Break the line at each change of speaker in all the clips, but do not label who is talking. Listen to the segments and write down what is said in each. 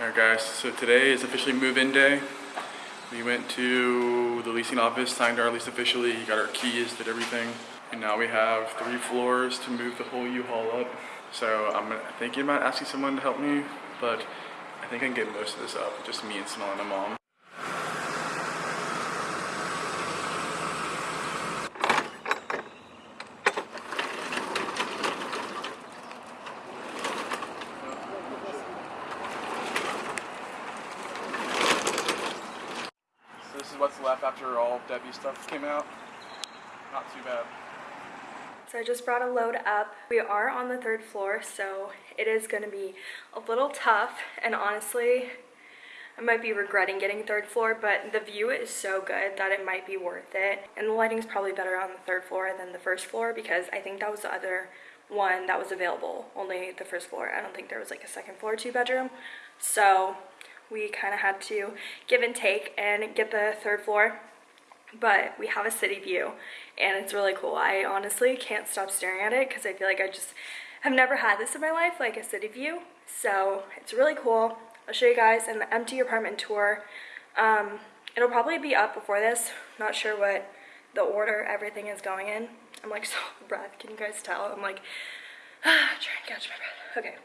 Alright guys, so today is officially move-in day. We went to the leasing office, signed our lease officially, got our keys, did everything. And now we have three floors to move the whole U-Haul up. So I'm thinking about asking someone to help me, but I think I can get most of this up, just me and Smell and my mom. So this is what's left after all of Debbie's stuff came out. Not too bad.
So I just brought a load up. We are on the third floor, so it is gonna be a little tough. And honestly, I might be regretting getting third floor, but the view is so good that it might be worth it. And the lighting's probably better on the third floor than the first floor because I think that was the other one that was available, only the first floor. I don't think there was like a second floor two bedroom. So we kind of had to give and take and get the third floor but we have a city view and it's really cool. I honestly can't stop staring at it because I feel like I just have never had this in my life, like a city view. So it's really cool. I'll show you guys an empty apartment tour. Um, it'll probably be up before this. Not sure what the order everything is going in. I'm like so breath. Can you guys tell? I'm like ah, trying to catch my breath. Okay.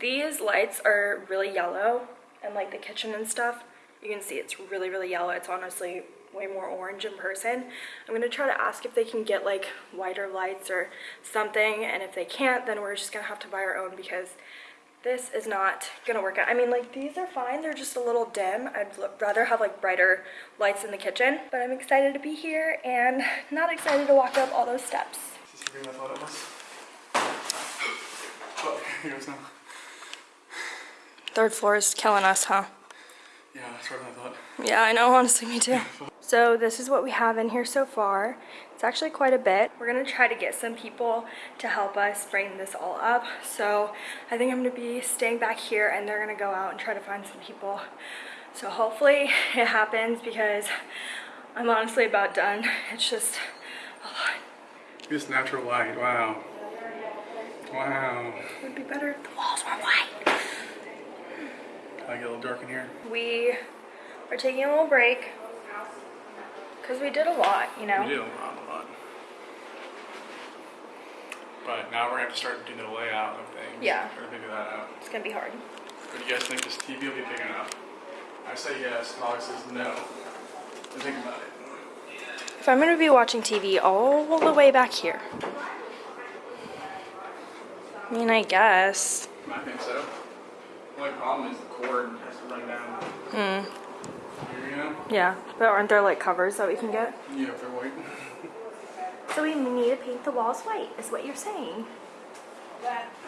These lights are really yellow and like the kitchen and stuff. You can see it's really, really yellow. It's honestly way more orange in person. I'm gonna try to ask if they can get like wider lights or something and if they can't then we're just gonna have to buy our own because this is not gonna work out. I mean like these are fine, they're just a little dim. I'd rather have like brighter lights in the kitchen but I'm excited to be here and not excited to walk up all those steps.
Is this everything I thought it was? Oh, here goes now.
Third floor is killing us, huh?
Yeah, that's what I thought.
Yeah, I know, honestly, me too. So this is what we have in here so far. It's actually quite a bit. We're gonna try to get some people to help us bring this all up. So I think I'm gonna be staying back here and they're gonna go out and try to find some people. So hopefully it happens because I'm honestly about done. It's just a lot.
This natural light, wow. Wow.
It would be better if the walls were white.
I get a little dark in here.
We are taking a little break because we did a lot, you know.
We did a lot, a lot. But now we're gonna have to start doing the layout of things.
Yeah.
Try to figure that out.
It's gonna be hard.
But do you guys think this TV will be big enough? I say yes, Alex says no. So think about it.
If I'm gonna be watching TV all the way back here. I mean, I guess.
I think so. The only problem is the cord has to run down
Hmm.
Here.
Yeah, but aren't there like covers that we can get?
Yeah, if they're white.
So we need to paint the walls white, is what you're saying.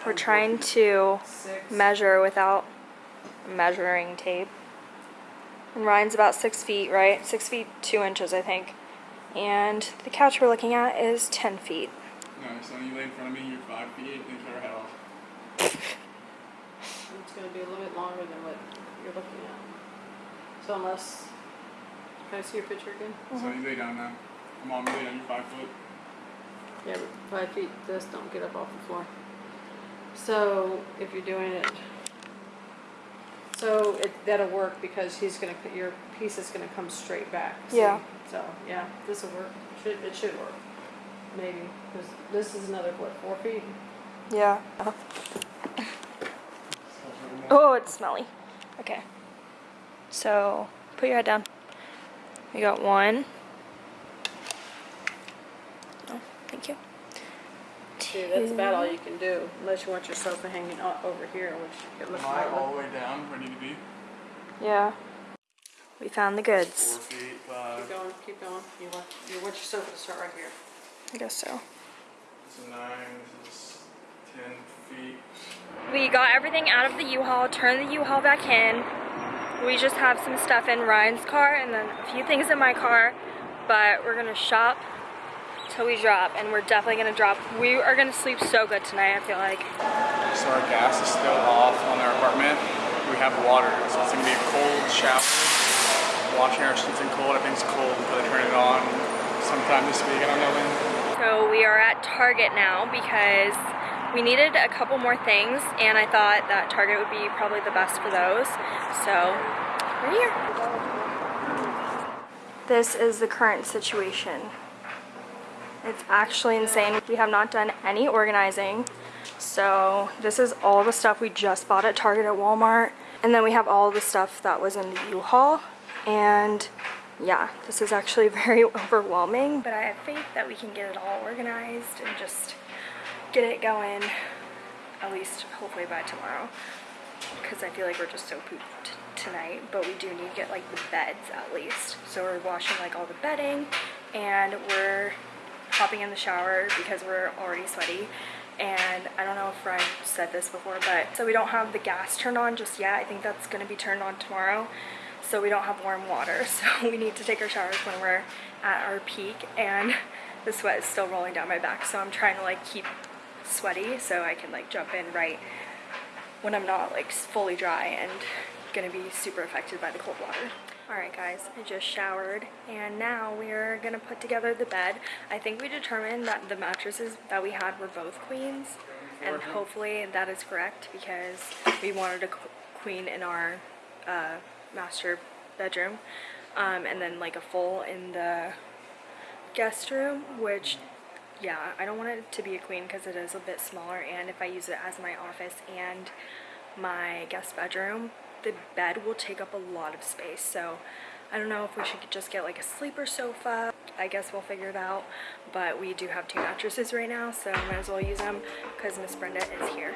We're trying to measure without measuring tape. And Ryan's about six feet, right? Six feet, two inches, I think. And the couch we're looking at is 10 feet.
No, so when you lay in front of me, you're five feet eight, and cut our head off.
It's gonna be a little bit longer than what you're looking at. So unless, can I see your picture again?
So you lay down now. Mom, you lay down, you're five foot.
Yeah, but five feet, this don't get up off the floor. So if you're doing it, so it, that'll work because he's gonna, cut- your piece is gonna come straight back. see?
Yeah.
So, yeah, this'll work, should, it should work, maybe, cause this is another, what, four feet?
Yeah. Oh, it's smelly. Okay. So, put your head down. We got one. Oh, thank you.
See, that's about all you can do, unless you want your sofa hanging over here, which it looks like.
Am I all the way down where I need to be?
Yeah. We found the goods.
Four feet, five.
Keep going, keep going. You want, you want your sofa to start right here.
I guess so.
This is nine, this is ten feet.
We got everything out of the U-Haul, turned the U-Haul back in. We just have some stuff in Ryan's car and then a few things in my car, but we're gonna shop till we drop and we're definitely gonna drop. We are gonna sleep so good tonight, I feel like.
So our gas is still off on our apartment. We have water, so it's gonna be a cold shower. Washing our sheets in cold, everything's cold until they turn it on sometime this week, I don't know when.
So we are at Target now because we needed a couple more things and I thought that Target would be probably the best for those. So we're here. This is the current situation. It's actually insane. We have not done any organizing. So this is all the stuff we just bought at Target at Walmart. And then we have all the stuff that was in the U-Haul. And yeah, this is actually very overwhelming. But I have faith that we can get it all organized and just get it going at least hopefully by tomorrow. Because I feel like we're just so pooped tonight. But we do need to get like the beds at least. So we're washing like all the bedding and we're hopping in the shower because we're already sweaty and I don't know if Ryan said this before but so we don't have the gas turned on just yet I think that's going to be turned on tomorrow so we don't have warm water so we need to take our showers when we're at our peak and the sweat is still rolling down my back so I'm trying to like keep sweaty so I can like jump in right when I'm not like fully dry and gonna be super affected by the cold water. Alright guys, I just showered and now we're gonna put together the bed. I think we determined that the mattresses that we had were both queens and hopefully that is correct because we wanted a queen in our uh, master bedroom um, and then like a full in the guest room which yeah I don't want it to be a queen because it is a bit smaller and if I use it as my office and my guest bedroom the bed will take up a lot of space. So I don't know if we should just get like a sleeper sofa. I guess we'll figure it out but we do have two mattresses right now so might as well use them because Miss Brenda is here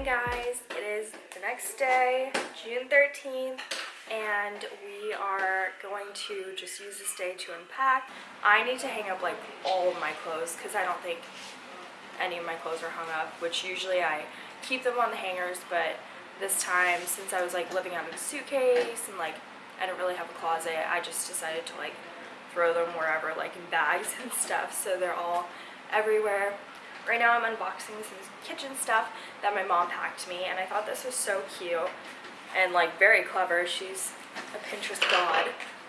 morning, guys. It is the next day, June 13th, and we are going to just use this day to unpack. I need to hang up like all of my clothes because I don't think any of my clothes are hung up, which usually I keep them on the hangers, but this time, since I was like living out of a suitcase and like I don't really have a closet, I just decided to like throw them wherever, like in bags and stuff, so they're all everywhere. Right now I'm unboxing some kitchen stuff that my mom packed me and I thought this was so cute and like very clever. She's a Pinterest god.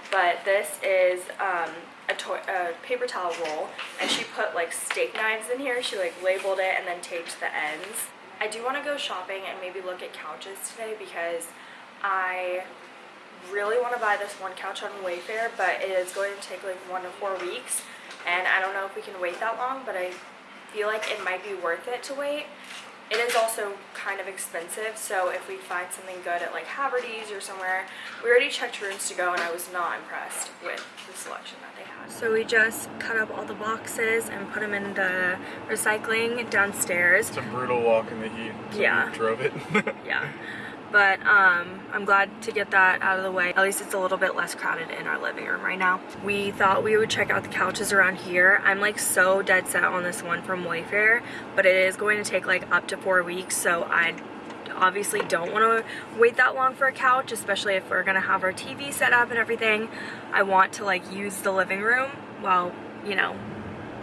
But this is um, a, a paper towel roll and she put like steak knives in here. She like labeled it and then taped the ends. I do want to go shopping and maybe look at couches today because I really want to buy this one couch on Wayfair, but it is going to take like one to four weeks, and I don't know if we can wait that long, but I feel like it might be worth it to wait. It is also kind of expensive, so if we find something good at like Haverty's or somewhere, we already checked rooms to go and I was not impressed with the selection that they had. So we just cut up all the boxes and put them in the recycling downstairs.
It's a brutal walk in the heat. so we
Yeah.
drove it.
Yeah. But um, I'm glad to get that out of the way. At least it's a little bit less crowded in our living room right now. We thought we would check out the couches around here. I'm like so dead set on this one from Wayfair, but it is going to take like up to four weeks, so I obviously don't want to wait that long for a couch, especially if we're gonna have our TV set up and everything. I want to like use the living room while, you know,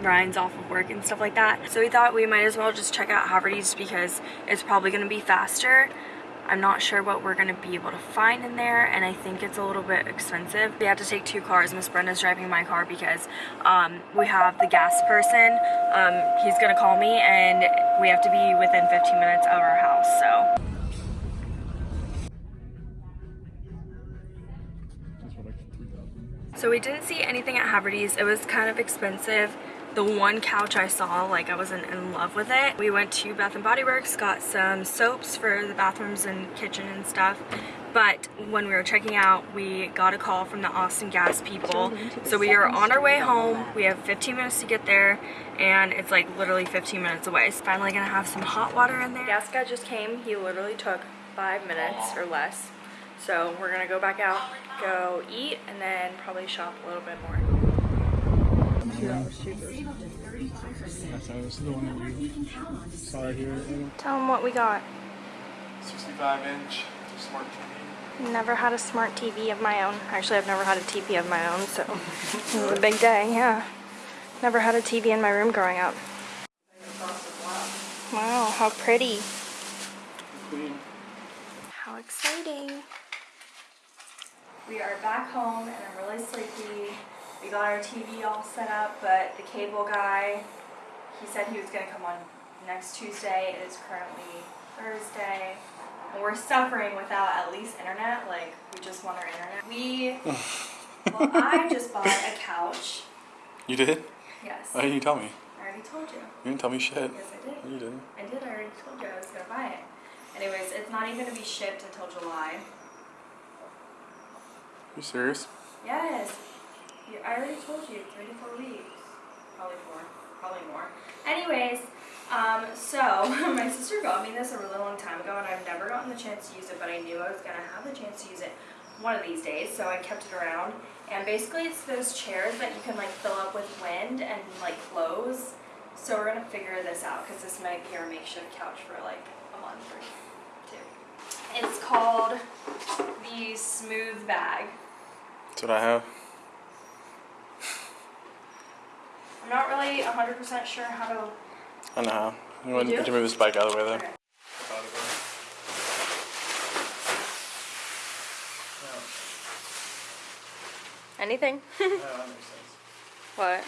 Ryan's off of work and stuff like that. So we thought we might as well just check out Haverty's because it's probably gonna be faster. I'm not sure what we're gonna be able to find in there and I think it's a little bit expensive. We had to take two cars. Miss Brenda's driving my car because um, we have the gas person. Um, he's gonna call me and we have to be within 15 minutes of our house, so. So we didn't see anything at Haverty's. It was kind of expensive. The one couch I saw, like I wasn't in love with it. We went to Bath and Body Works, got some soaps for the bathrooms and kitchen and stuff. But when we were checking out, we got a call from the Austin Gas people. So we are on our way home. We have 15 minutes to get there and it's like literally 15 minutes away. So finally gonna have some hot water in there. Gas guy just came. He literally took five minutes or less. So we're gonna go back out, go eat, and then probably shop a little bit more.
That's this is the one that you saw here.
Tell them what we got.
65 inch smart TV.
Never had a smart TV of my own. Actually, I've never had a TV of my own, so this is a big day, yeah. Never had a TV in my room growing up. Wow, how pretty. How exciting. We are back home and I'm really sleepy. We got our TV all set up, but the cable guy, he said he was gonna come on next Tuesday. It is currently Thursday. And we're suffering without at least internet. Like, we just want our internet. We, well, I just bought a couch.
You did?
Yes.
Oh, Why didn't you tell me?
I already told you.
You didn't tell me shit.
Yes, I did.
No, you didn't.
I did. I already told you I was gonna buy it. Anyways, it's not even gonna be shipped until July.
You serious?
Yes. I already told you, three to four weeks. Probably four. Probably more. Anyways, um, so my sister got me this a really long time ago and I've never gotten the chance to use it, but I knew I was gonna have the chance to use it one of these days, so I kept it around. And basically it's those chairs that you can like fill up with wind and like close. So we're gonna figure this out because this might be our makeshift couch for like a month or two. It's called the Smooth Bag.
That's what I have.
I'm not really 100% sure how to.
I know how. You want
do?
to move this bike out of the way
Okay.
then?
Anything?
Yeah, that makes sense.
What?